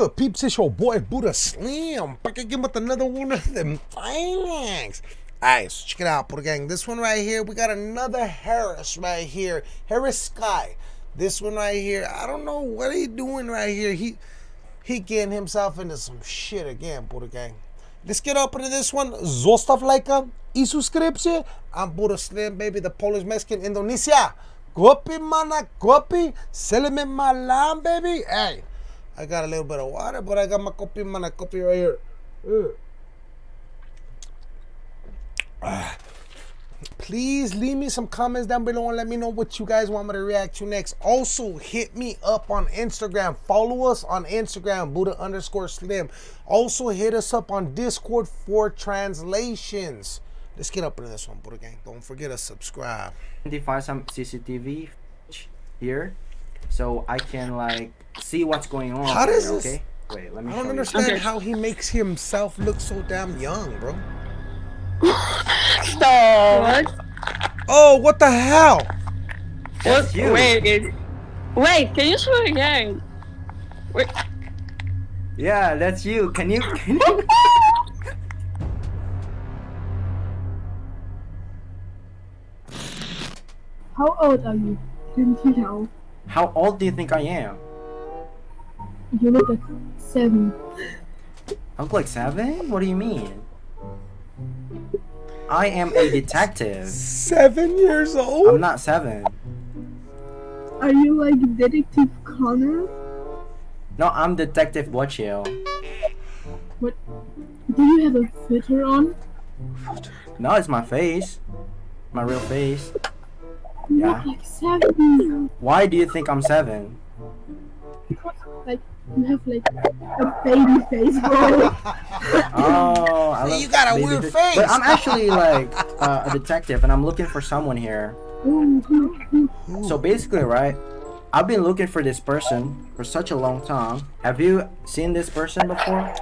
good, peeps? It's your boy Buddha Slim. Back again with another one of them things. Alright, so check it out, Buddha Gang. This one right here, we got another Harris right here. Harris Sky. This one right here, I don't know what he doing right here. He he getting himself into some shit again, Buddha Gang. Let's get up into this one. Zostav lajka i subskrypcję. I'm Buddha Slim, baby, the Polish Mexican Indonesia. Kopi mana kopi, selling my lamb, baby. Hey. I got a little bit of water, but I got my coffee, my coffee right here. Ah. Please leave me some comments down below and let me know what you guys want me to react to next. Also, hit me up on Instagram. Follow us on Instagram, Buddha underscore Slim. Also, hit us up on Discord for translations. Let's get up into this one, Buddha Gang. Don't forget to subscribe. identify some CCTV here so I can like see what's going on. How does here, this- Okay. Wait, let me I don't understand Okay. how he makes himself look so damn young, bro. Stop. What? Oh, what the hell? That's What? you. Wait. it- Wait. Can you show again? Wait. Yeah, that's you. Can you? Can you? How old are you? Didn't you know? How old do you think I am? You look like seven. I look like seven. What do you mean? I am a detective. Seven years old? I'm not seven. Are you like Detective Conan? No, I'm Detective Bochio. What? Do you have a filter on? No, it's my face. My real face. You Yeah. like seven. Why do you think I'm seven? Like you have like a baby face, bro. Oh, I See, love you got a weird face. But I'm actually like uh, a detective, and I'm looking for someone here. Ooh, ooh, ooh. So basically, right, I've been looking for this person for such a long time. Have you seen this person before?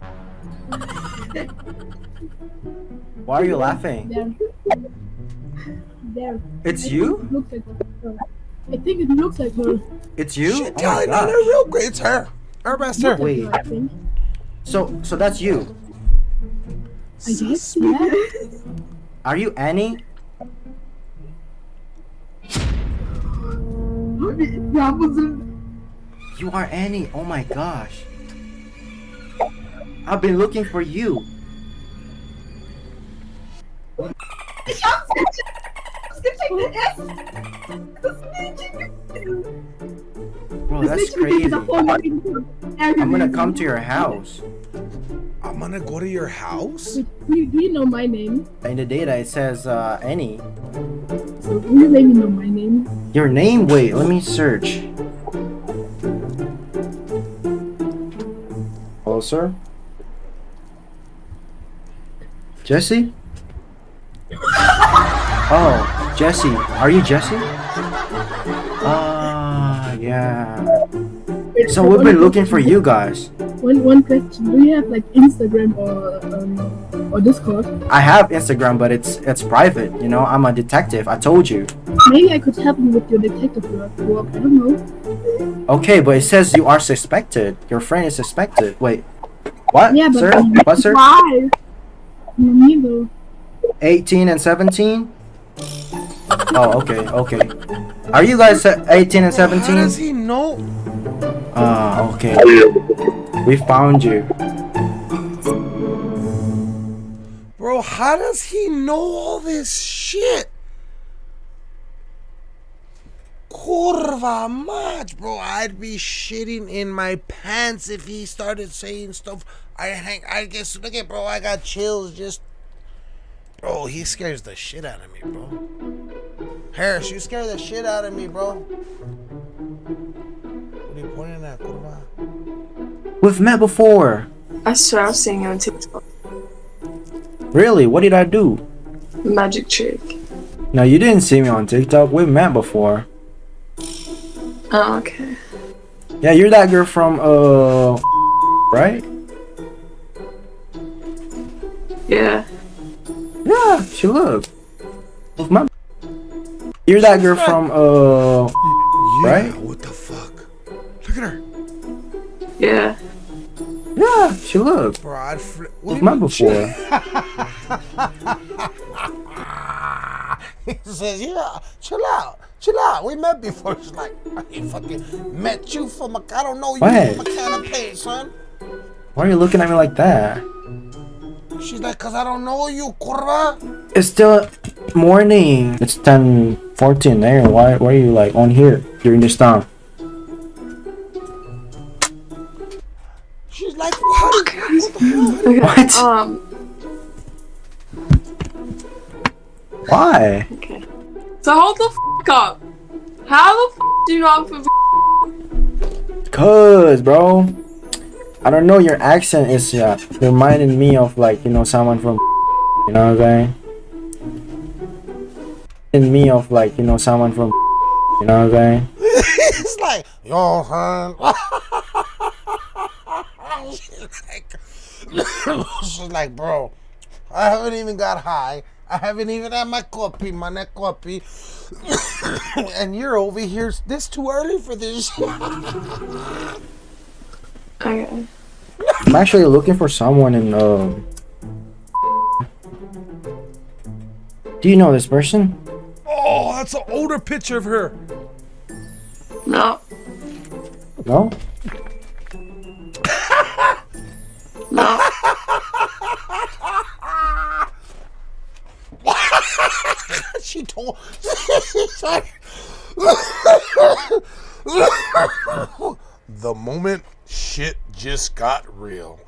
Why are you laughing? There. There. It's I you? it looks like her. I think it looks like her. It's you? Shit, Oh tell my gosh. real quick. It's her. Her best her. Wait. Her, So, so that's you. I guess. Yeah. Are you Annie? Rapunzel. You are Annie. Oh my gosh. I've been looking for you. Bro, that's crazy. I'm gonna come to your house. I'm gonna go to your house? Do you, you know my name? In the data, it says uh, Annie. So do you maybe know my name? Your name? Wait, let me search. Hello, sir. Jesse? Oh, Jesse. Are you Jesse? Ah, yeah. So we've been looking for you guys. One one question. Do you have like Instagram or um or Discord? I have Instagram, but it's it's private. You know, I'm a detective. I told you. Maybe I could help you with your detective work. I don't know. Okay, but it says you are suspected. Your friend is suspected. Wait, what, Yeah, but sir? What, sir? Why? No, neither. 18 and 17? Oh, okay, okay. Are you guys uh, 18 and 17? How does 17? he know? Ah, okay. We found you. Bro, how does he know all this shit? Kurva mać, bro. I'd be shitting in my pants if he started saying stuff. I hang, I guess, look at, bro, I got chills just. Bro, he scares the shit out of me, bro. Harris, you scare the shit out of me, bro. What are you pointing at, kurva? We've met before. I swear I've seen you on TikTok. Really? What did I do? Magic trick. No, you didn't see me on TikTok. We've met before. Oh, okay. Yeah, you're that girl from, uh, right? Yeah. Yeah, she look. We've met. You're that girl from, uh, Yeah, Right? what the fuck? Look at her. Yeah. Yeah, she looked. Bro, I'd fl- what We've met before. he says, yeah, chill out, chill out. We met before. She's like, I ain't fucking met you from a, I don't know you What? from a can of paint, son. Why are you looking at me like that? She's like, cause I don't know you, curva. It's still morning. It's 10 14 there. Why, why are you like on here during this time? She's like, what? What the fuck? Okay. What? Um. Why? Okay. So hold the f up. How the f do you not have a Cause, bro. I don't know, your accent is uh, reminding me of like, you know, someone from you know what I'm saying? In me of like, you know, someone from you know what I'm saying? it's like, yo, son. she's like, she's like, bro, I haven't even got high. I haven't even had my coffee, my neck coffee. and you're over here. This too early for this. Okay. I'm actually looking for someone in um Do you know this person? Oh, that's an older picture of her. No. No? No. She told. She's like, the moment shit just got real.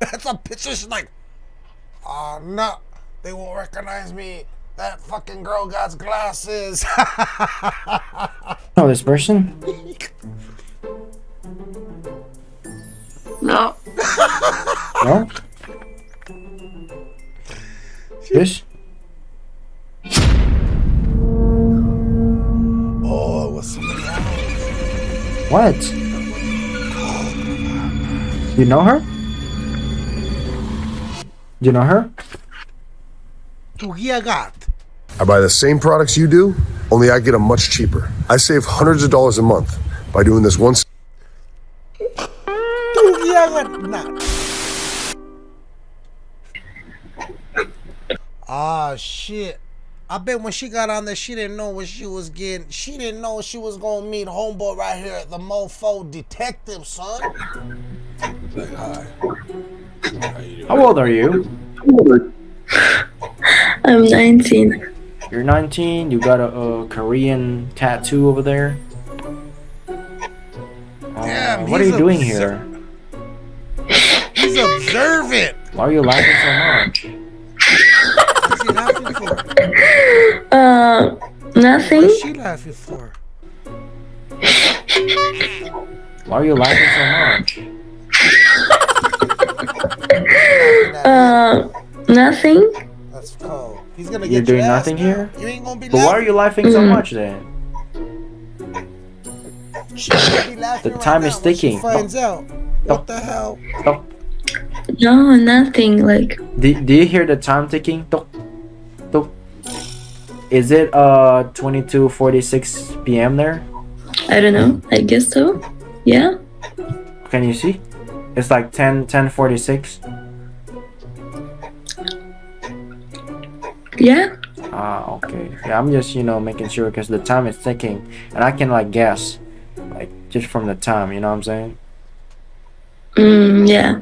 That's a picture. She's like, oh no, they won't recognize me. That fucking girl got glasses. Know oh, this person? No. No? This? oh, it was somebody else. What? You know her? You know her? Tugia got. I buy the same products you do, only I get them much cheaper. I save hundreds of dollars a month by doing this once. Tugia got. Nah. Ah shit. I bet when she got on there, she didn't know what she was getting. She didn't know she was gonna meet homeboy right here at the Mofo Detective, son. Like, hi. How old are you? I'm 19. You're 19, you got a, a Korean tattoo over there. Uh, what are you doing here? He's observant. Why are you laughing so much? What's he laughing for? Uh, nothing. What's she laughing for? Why are you laughing so much? Uh, nothing. That's cold. He's gonna You're get doing your ass nothing here? You ain't gonna be But why are you laughing so Mm. much then? She gonna be laughing The time now is ticking. finds out. What the hell? Oh, No, nothing. Like, do, do you hear the time ticking? Tok, tok. Is it uh 22:46 p.m. there? I don't know. I guess so. Yeah. Can you see? It's like 10 10:46. Yeah. Ah, okay. Yeah, I'm just you know making sure because the time is ticking, and I can like guess, like just from the time. You know what I'm saying? Mm, yeah.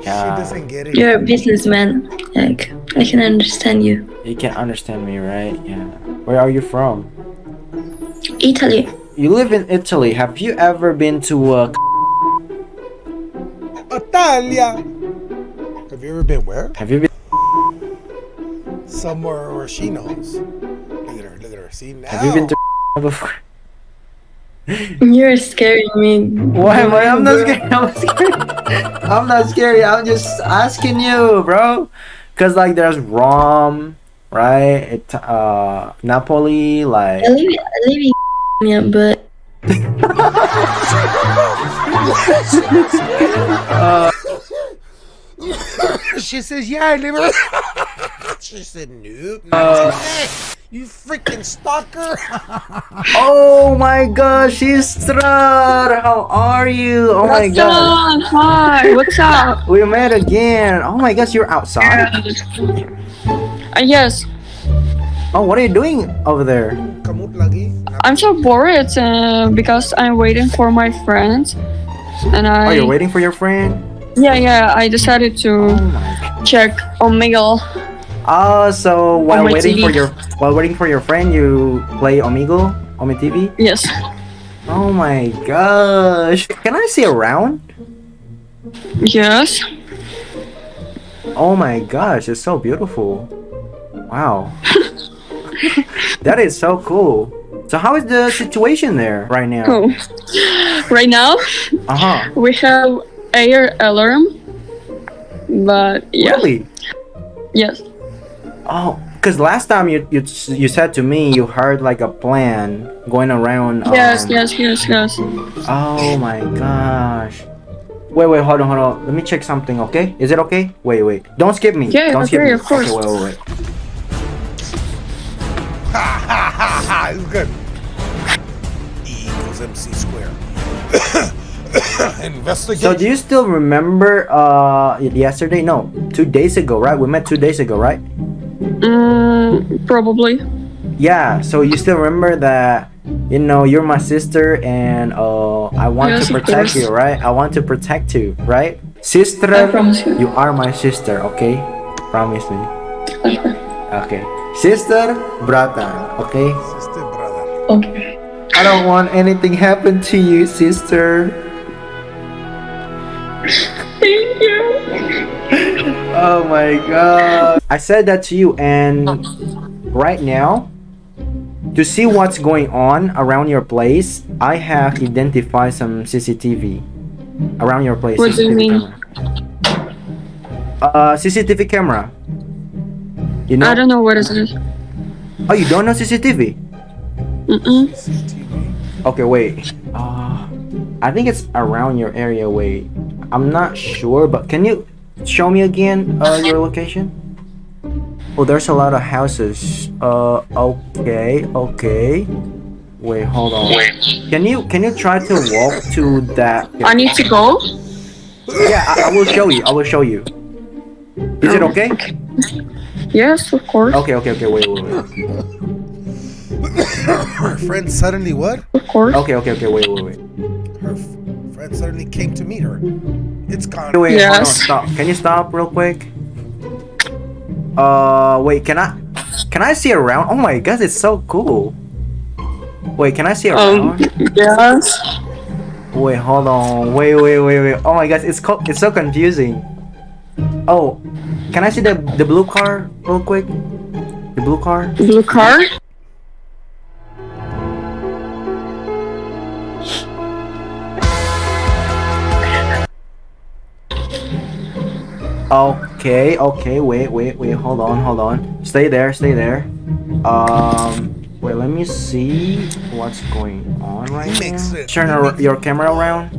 She Yeah. doesn't get it. You're a businessman. Like, I can understand you. You can understand me, right? Yeah. Where are you from? Italy. You live in Italy. Have you ever been to uh Italia. Have you ever been where? Have you been Somewhere where she knows. Look at her. Look at her. See now. Have you been to before? You're scaring me. Why? am I'm not scared. I'm not scary. I'm not scary. I'm just asking you, bro. Cause like there's Rome, right? It, uh, Napoli, like I live, I live in yeah, but she says, "Yeah, I live." In-" she said, "Nope." Not today. You freaking stalker! Oh my gosh, sister! How are you? Oh my What's god. Hi, what's up? We met again. Oh my gosh, you're outside? Uh, yes, Oh, what are you doing over there? I'm so bored uh, because I'm waiting for my friends, and Oh, I you're waiting for your friend? yeah yeah I decided Oh to my check Omegle. Oh, so while waiting for your while waiting for your friend, you play Omegle, Ome TV. Yes, Oh my gosh! Can I see around? yes. Oh my gosh, it's so beautiful. Wow. that is so cool. So how is the situation there right now? Cool. Right now Uh huh. we have air alarm, but yeah, Really? yes, Oh, because last time you, you you said to me you heard like a plan going around. yes, um, yes, yes, yes. Oh my gosh. Wait, wait, hold on, hold on. Let me check something, okay? Is it okay? Wait, wait. Don't skip me. Yeah, Don't skip me. of course. Okay, wait, wait, wait. Ha ha ha ha! It's good. E equals MC square. Investigate. So do you still remember uh yesterday? No, two days ago, right? We met two days ago, right? Mm, probably. Yeah. So you still remember that? You know, you're my sister, and uh, I want Yes, to protect you, right? I want to protect you, right? Sister, I promise you. you are my sister, okay? Promise me. Okay. Sister, brother, okay? Sister, brother. Okay. I don't want anything happen to you, sister. Thank you. Oh my god. I said that to you, and right now, to see what's going on around your place, I have identified some CCTV around your place. What do you mean? Camera. Uh, CCTV camera. You know? I don't know what is it. Oh, you don't know CCTV? Mm-mm. Okay, wait. Uh, I think it's around your area. Wait, I'm not sure, but can you show me again uh, your location? Oh, there's a lot of houses. Uh, okay, okay. Wait, hold on. Can you can you try to walk to that? I need to go. Yeah, I, I will show you. I will show you. Is it okay? Yes, of course, Okay, okay, okay. Wait, wait, wait. Her friend suddenly what? of course. Okay, okay, okay. Wait, wait, wait. Her f- friend suddenly came to meet her. It's gone. Wait, hold on. Stop. Can you stop real quick? Uh, wait. Can I? Can I see around? Oh my god, it's so cool. Wait, can I see Um, around? yes. Wait, hold on. Wait, wait, wait, wait. Oh my god, it's co- it's so confusing. Oh, can I see the the blue car real quick? The blue car. The blue car. Okay, okay. Wait, wait, wait. Hold on, hold on. Stay there, stay there. Um, wait. Let me see what's going on right He makes now. it. Turn He your camera around.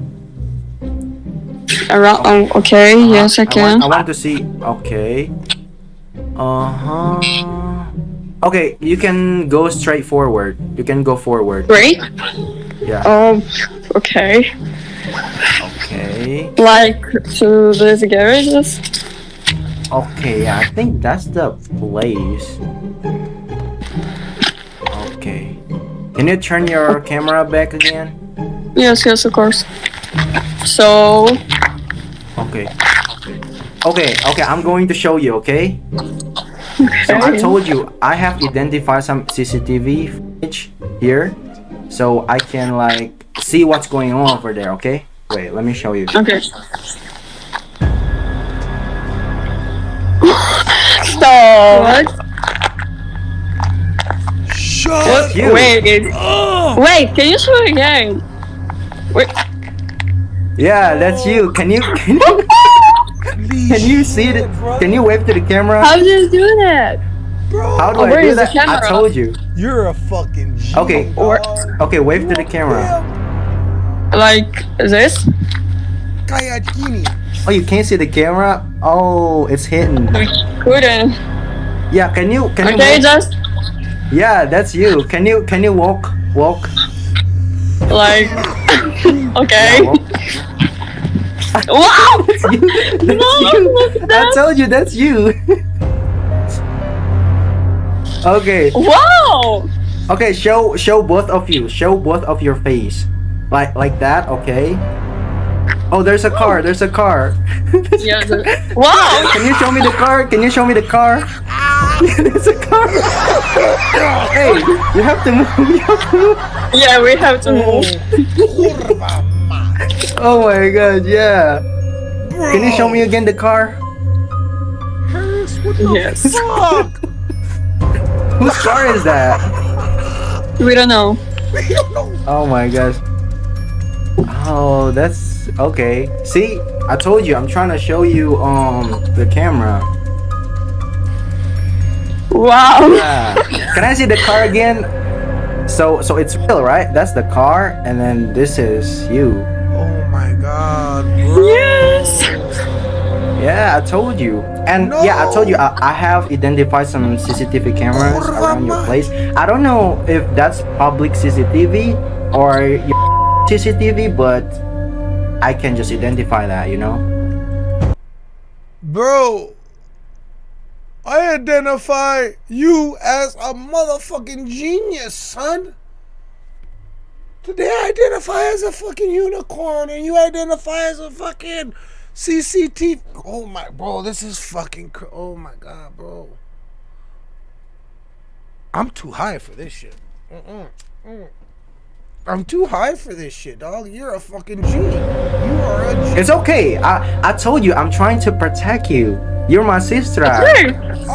Around. Um, okay. Yes, I I can. want, I want to see. Okay. Uh huh. Okay, you can go straight forward. You can go forward. Great. Yeah. Um. Okay. Okay. Like to these garages. Okay. I think that's the place. Okay. Can you turn your camera back again? Yes, yes, of course. So. Okay. Okay, okay, I'm going to show you, okay? So I told you I have identified some CCTV footage here so I can like see what's going on over there, okay? Wait, let me show you. Okay. Stop. What? Shut You. Wait. Wait. Can you show it again? Wait. Yeah, that's you. Can you can you, can you see it? Can you wave to the camera? How did you do that? How do Oh, I do that? I told you. You're a fucking G. Okay. Or- Okay, wave to the camera. Like this? Kaya Oh, you can't see the camera? Oh, it's hidden. Couldn't. Yeah, can you can you Okay, move? just Yeah, that's you. Can you can you walk walk? Like, okay. walk. Wow! That's you. That's No, you. look at I told you that's you. okay. Wow! Okay, show show both of you. Show both of your face. Like like that, okay? Oh, there's a car. There's a car. Yeah. the- Wow! Can you show me the car? Can you show me the car? Ah. there's a car. hey, you have to move. You have to move. Yeah, we have to move. Oh my god, yeah. Can you show me again the car? Harris, what the Yes. fuck? Whose car is that? We don't know. We don't know. Oh my gosh. Oh, that's okay. See, I told you I'm trying to show you um the camera. Wow! Yeah. Can I see the car again? So so it's real, right? That's the car and then this is you. Oh my god, bro. Yes! Yeah, I told you. And yeah, I told you I, I have identified some CCTV cameras around your place. I don't know if that's public CCTV or your CCTV, but I can just identify that, you know? Bro, I identify you as a motherfucking genius, son. Today I identify as a fucking unicorn and you identify as a fucking CCTV. Oh my, bro, this is fucking, oh my god, bro. I'm too high for this shit. Mm-mm. Mm. I'm too high for this shit, dog. You're a fucking G. You are a G. It's okay. I I told you I'm trying to protect you. You're my sister. Hey!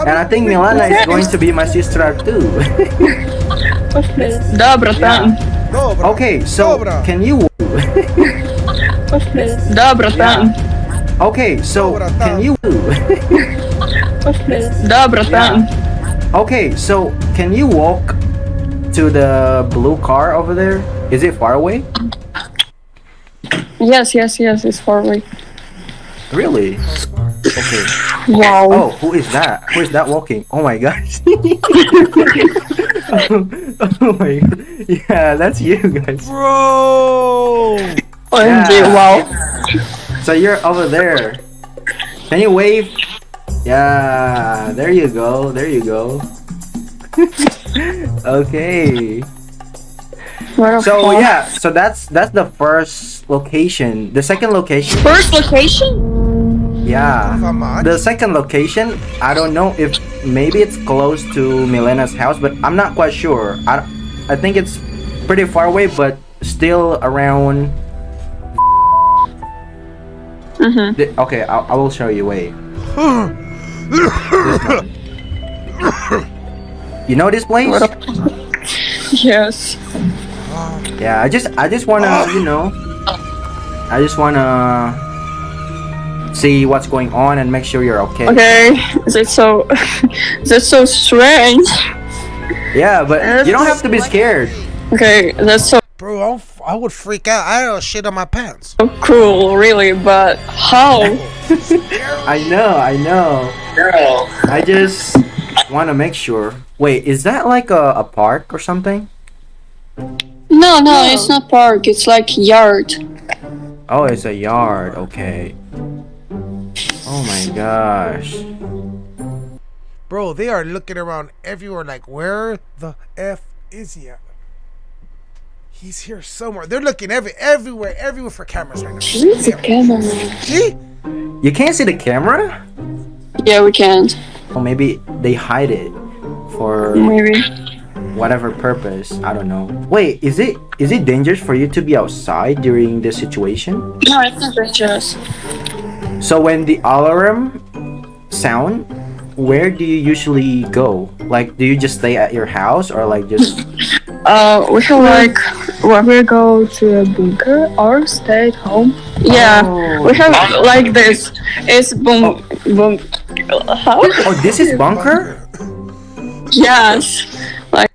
And I think Milana is going to be my sister too. Да, братан. Dobra. okay, so Dobra. can you Да, братан. Okay, so Dobra, can tam. you Да, братан. Okay, so can you walk to the blue car over there? Is it far away? Yes, yes, yes, it's far away. Really? Okay. Wow. Oh, who is that? Who is that walking? Oh my gosh. oh my Yeah, that's you guys. Bro. OMG, Yeah. wow. So you're over there. Can you wave? Yeah, there you go. There you go. okay. So fuck. yeah, so that's that's the first location. The second location, First location? yeah. The second location, I don't know if maybe it's close to Milena's house, but I'm not quite sure. I, I think it's pretty far away, but still around. Mm-hmm. The, okay, I, I will show you. Wait. You know this place? Yes. Yeah, I just I just wanna ah. you know I just wanna see what's going on and make sure you're okay. Okay. is That's so. Is that's so strange. Yeah, but you don't have to be scared. Okay, that's so Bro, I'll, f- I would freak out. I don't shit on my pants. cruel, really. But how? I know, I know. Girl. I just wanna make sure. Wait, is that like a, a park or something? No, no, it's not park. It's like yard. Oh, it's a yard. Okay. Oh my gosh. Bro, they are looking around everywhere like, where the F is he at? He's here somewhere. They're looking every everywhere, everywhere for cameras right now. Where's the camera? See? You can't see the camera? Yeah, we can't. Or maybe they hide it for Maybe. whatever purpose. I don't know. Wait, is it is it dangerous for you to be outside during this situation? No, it's not dangerous. So when the alarm sound, where do you usually go? Like, do you just stay at your house or like just? Uh, we have like. We go to a bunker or stay at home. Yeah, Oh. we have like this. It's boom, boom. How? Oh, this is bunker. Yes. Like.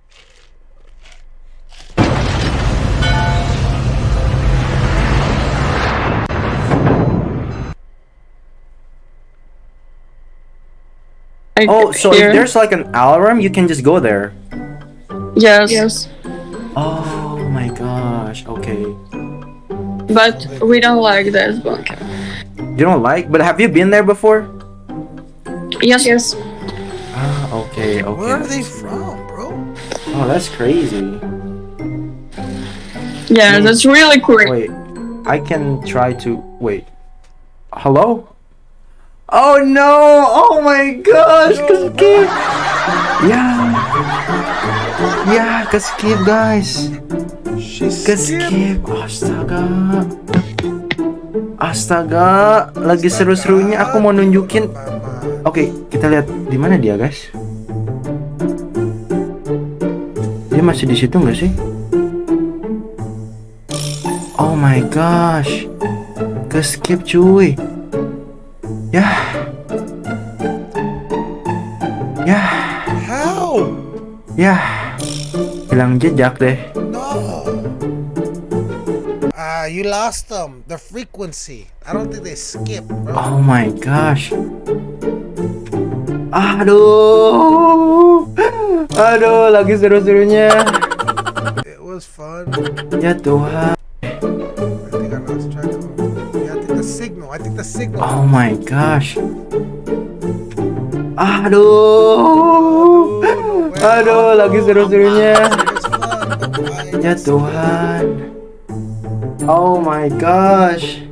Like Oh, so here. if there's like an alarm, you can just go there. Yes. Yes. Oh my gosh. Okay. But we don't like this bunker. You don't like, but have you been there before? Yes. Yes. Ah, okay, okay. Where are they from, bro? Oh, that's crazy. Yeah, Mm. that's really quick. Wait, I can try to wait. Hello? Oh no! Oh my gosh! Kaskip! Yeah! Yeah, Kaskip guys! She's Kaskip! Astaga! Astaga! Lagi seru-serunya aku mau nunjukin. Oke, kita lihat di mana dia guys. Dia masih di situ nggak sih? Oh my gosh. Keskip cuy. Yah. Yah. How? Yah. Hilang jejak deh. No. Ah, you lost them. The frequency. I don't think they skip, bro. Oh my gosh. Aduh. Aduh, lagi seru-serunya. It was fun. Ya Tuhan. I think I think the signal. I think the signal. Oh my gosh. Aduh. Aduh, lagi seru-serunya. Ya Tuhan. Oh my gosh.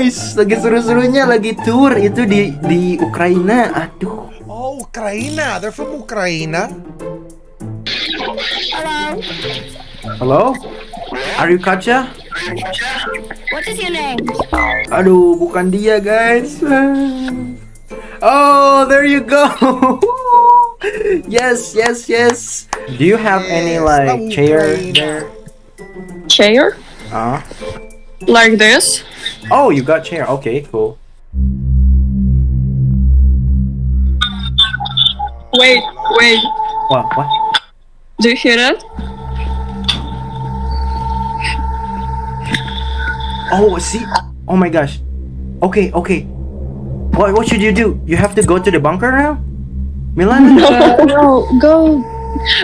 Guys. Lagi seru-serunya lagi tour itu di di Ukraina. Aduh. Oh, Ukraina. They're from Ukraina. Hello? Are you Katya? What is your name? Aduh, bukan dia, guys. Oh, there you go. yes, yes, yes. Do you have any Yes, like from chair there? Chair? Uh. Like this? Oh, you got chair. Okay, cool. Wait, wait. What? What? Do you hear that? Oh, see. Oh my gosh. Okay, okay. What? What should you do? You have to go to the bunker now, Milan. Uh, no, go.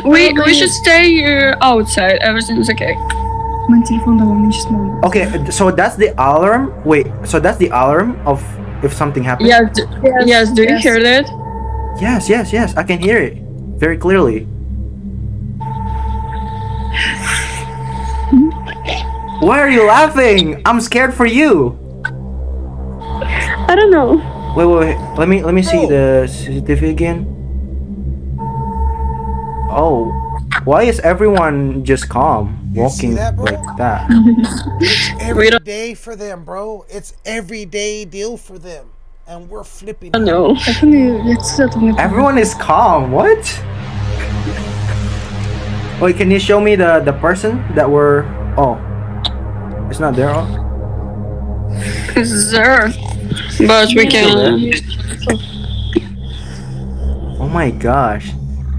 We we should stay here outside. Everything's okay. Mijn telefoon dan wel niet. Okay, so that's the alarm. Wait, so that's the alarm of if something happens. Yes. d- Yes. Do you yes. hear that? Yes, yes, yes. I can hear it very clearly. Why are you laughing? I'm scared for you. I don't know. Wait, wait, wait. Let me let me see the CCTV again. Oh, why is everyone just calm, You walking that, like that? Every don't- for them, bro. It's everyday deal for them. And we're flipping. I know. Ik vind nu het zet op mijn Everyone is calm. What? Wait, can you show me the the person that were? Oh, it's not there. Oh. It's there. But we can. Oh my gosh.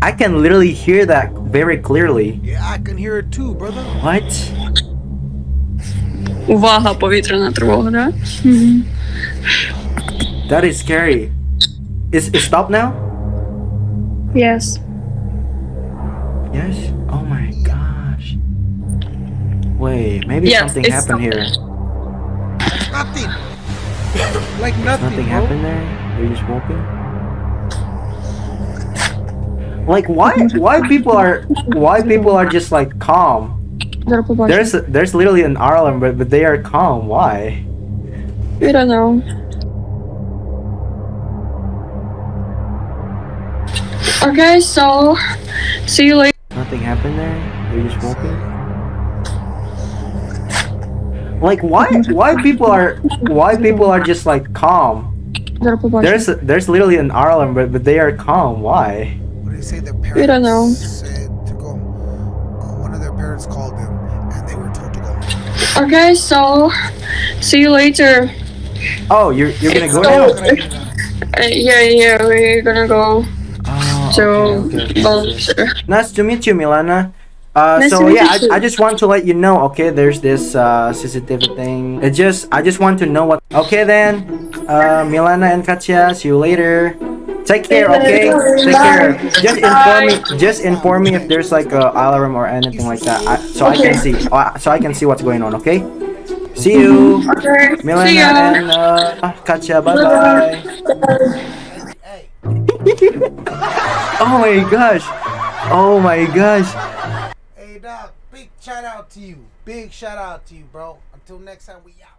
I can literally hear that very clearly. Yeah, I can hear it too, brother. What? Увага, повітряна тривога, да? That is scary. Is it stop now? Yes. Yes? Oh my gosh. Wait, maybe Yes, something it's happened here. Nothing. like nothing, Nothing bro. happened there? They're just walking? Like why why people are why people are just like calm? There's there's literally an island, but but they are calm. Why? We don't know. Okay, so see you later. Nothing happened there. They're just walking. Like why why people are why people are just like calm? There's there's literally an island, but but they are calm. Why? What did they say? Their parents We don't know. said to go. Uh, one of their parents called them, and they were told to go. Okay, so see you later. Oh, you're you're gonna go So- now? Uh, yeah, yeah, we're gonna go Oh, to okay, okay, okay. Nice to meet you, Milana. Uh, Nice to so meet yeah, you too. I, I just want to let you know. Okay, there's this uh, CCTV thing. It just I just want to know what. Okay then, uh, Milana and Katya, see you later. Take care. Okay, take care. Just inform me. Just inform me if there's like a alarm or anything like that, I, so I can see. Uh, so I can see what's going on. Okay. See you, Okay. Milana See ya. and uh, Katya. Bye bye. Oh my gosh. Oh my gosh. hey, dog. Big shout out to you. Big shout out to you, bro. Until next time, we out.